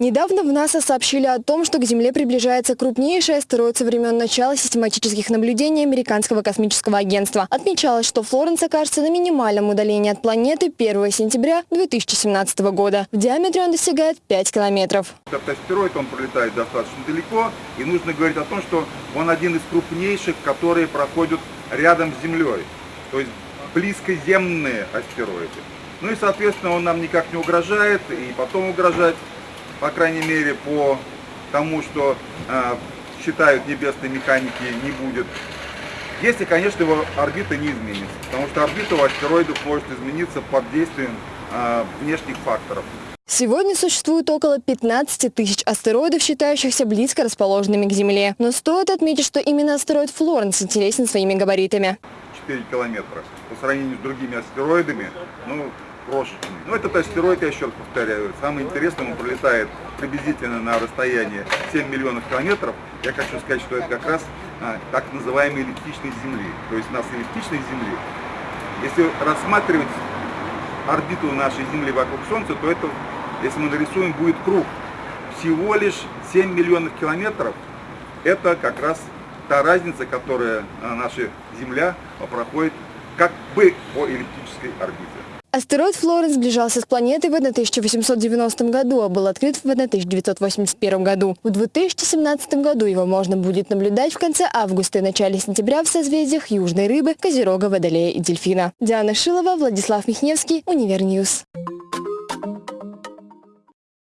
Недавно в НАСА сообщили о том, что к Земле приближается крупнейший астероид со времен начала систематических наблюдений Американского космического агентства. Отмечалось, что Флоренс окажется на минимальном удалении от планеты 1 сентября 2017 года. В диаметре он достигает 5 километров. Этот астероид, он пролетает достаточно далеко, и нужно говорить о том, что он один из крупнейших, которые проходят рядом с Землей, то есть близкоземные астероиды. Ну и, соответственно, он нам никак не угрожает, и потом угрожать по крайней мере, по тому, что э, считают небесной механики, не будет. Если, конечно, его орбита не изменится, потому что орбита у астероидов может измениться под действием э, внешних факторов. Сегодня существует около 15 тысяч астероидов, считающихся близко расположенными к Земле. Но стоит отметить, что именно астероид Флоренс интересен своими габаритами. 4 километра. По сравнению с другими астероидами, ну, крошечный. Но этот астероид, я еще раз повторяю, самый интересный, он пролетает приблизительно на расстояние 7 миллионов километров. Я хочу сказать, что это как раз а, так называемый эллиптичной Земли. То есть у нас эллиптичной Земли. Если рассматривать орбиту нашей Земли вокруг Солнца, то это, если мы нарисуем, будет круг. Всего лишь 7 миллионов километров. Это как раз та разница, которая а, наша Земля проходит как бы по эллиптической орбите. Астероид Флоренс сближался с планетой в 1890 году, а был открыт в 1981 году. В 2017 году его можно будет наблюдать в конце августа и начале сентября в созвездиях Южной Рыбы, Козерога, Водолея и Дельфина. Диана Шилова, Владислав Михневский, Universe News.